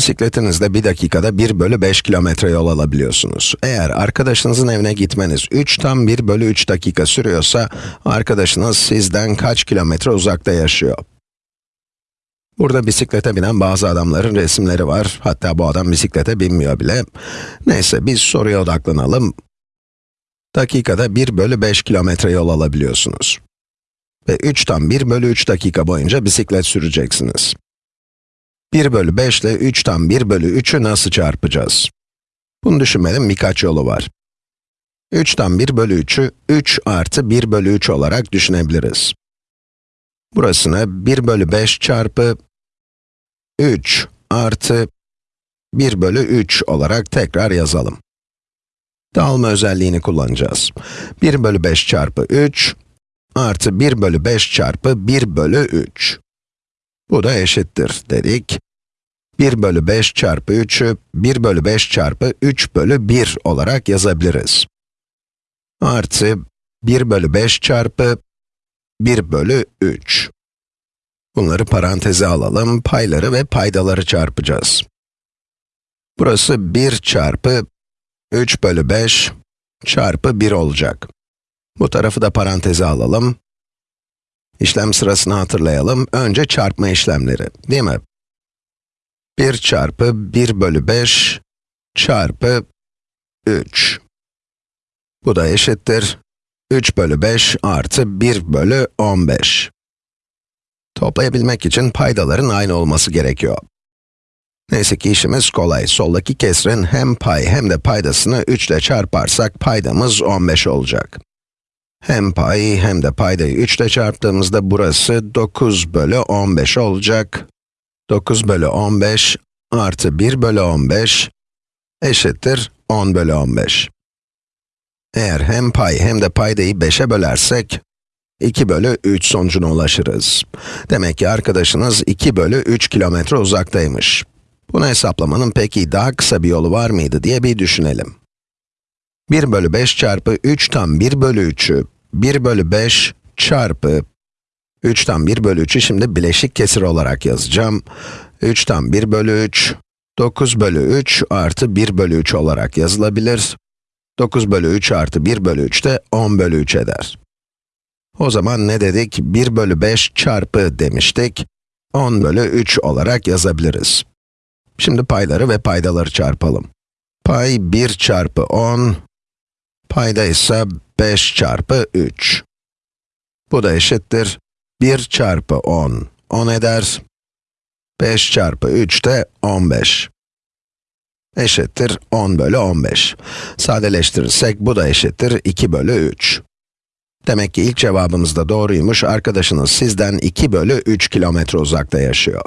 Bisikletinizle bir dakikada 1 bölü 5 kilometre yol alabiliyorsunuz. Eğer arkadaşınızın evine gitmeniz 3 tam 1 bölü 3 dakika sürüyorsa, arkadaşınız sizden kaç kilometre uzakta yaşıyor? Burada bisiklete binen bazı adamların resimleri var. Hatta bu adam bisiklete binmiyor bile. Neyse, biz soruya odaklanalım. Dakikada 1 bölü 5 kilometre yol alabiliyorsunuz. Ve 3 tam 1 bölü 3 dakika boyunca bisiklet süreceksiniz. 1 bölü 5 ile 3 tam 1 bölü 3'ü nasıl çarpacağız? Bunu düşünmenin birkaç yolu var. 3 tam 1 bölü 3'ü 3 artı 1 bölü 3 olarak düşünebiliriz. Burasını 1 bölü 5 çarpı 3 artı 1 bölü 3 olarak tekrar yazalım. Dağılma özelliğini kullanacağız. 1 bölü 5 çarpı 3 artı 1 bölü 5 çarpı 1 bölü 3. Bu da eşittir dedik. 1 bölü 5 çarpı 3'ü 1 bölü 5 çarpı 3 bölü 1 olarak yazabiliriz. Artı 1 bölü 5 çarpı 1 bölü 3. Bunları paranteze alalım, payları ve paydaları çarpacağız. Burası 1 çarpı 3 bölü 5 çarpı 1 olacak. Bu tarafı da paranteze alalım. İşlem sırasını hatırlayalım. Önce çarpma işlemleri, değil mi? 1 çarpı 1 bölü 5 çarpı 3. Bu da eşittir 3 bölü 5 artı 1 bölü 15. Toplayabilmek için paydaların aynı olması gerekiyor. Neyse ki işimiz kolay. Soldaki kesrin hem pay hem de paydasını 3 ile çarparsak paydamız 15 olacak. Hem pay hem de paydayı 3 ile çarptığımızda burası 9 bölü 15 olacak. 9 bölü 15 artı 1 bölü 15 eşittir 10 bölü 15. Eğer hem pay hem de paydayı 5'e bölersek, 2 bölü 3 sonucuna ulaşırız. Demek ki arkadaşınız 2 bölü 3 kilometre uzaktaymış. Bunu hesaplamanın peki daha kısa bir yolu var mıydı diye bir düşünelim. 1 bölü 5 çarpı 3 tam 1 bölü 3'ü 1 bölü 5 çarpı 3 tam 1 bölü 3'ü şimdi bileşik kesir olarak yazacağım. 3 tam 1 bölü 3, 9 bölü 3 artı 1 bölü 3 olarak yazılabilir. 9 bölü 3 artı 1 bölü 3 de 10 bölü 3 eder. O zaman ne dedik? 1 bölü 5 çarpı demiştik. 10 bölü 3 olarak yazabiliriz. Şimdi payları ve paydaları çarpalım. Pay 1 çarpı 10, payda ise 5 çarpı 3. Bu da eşittir 1 çarpı 10, 10 eder. 5 çarpı 3 de 15. Eşittir 10 bölü 15. Sadeleştirirsek bu da eşittir 2 bölü 3. Demek ki ilk cevabımız da doğruymuş, arkadaşınız sizden 2 bölü 3 kilometre uzakta yaşıyor.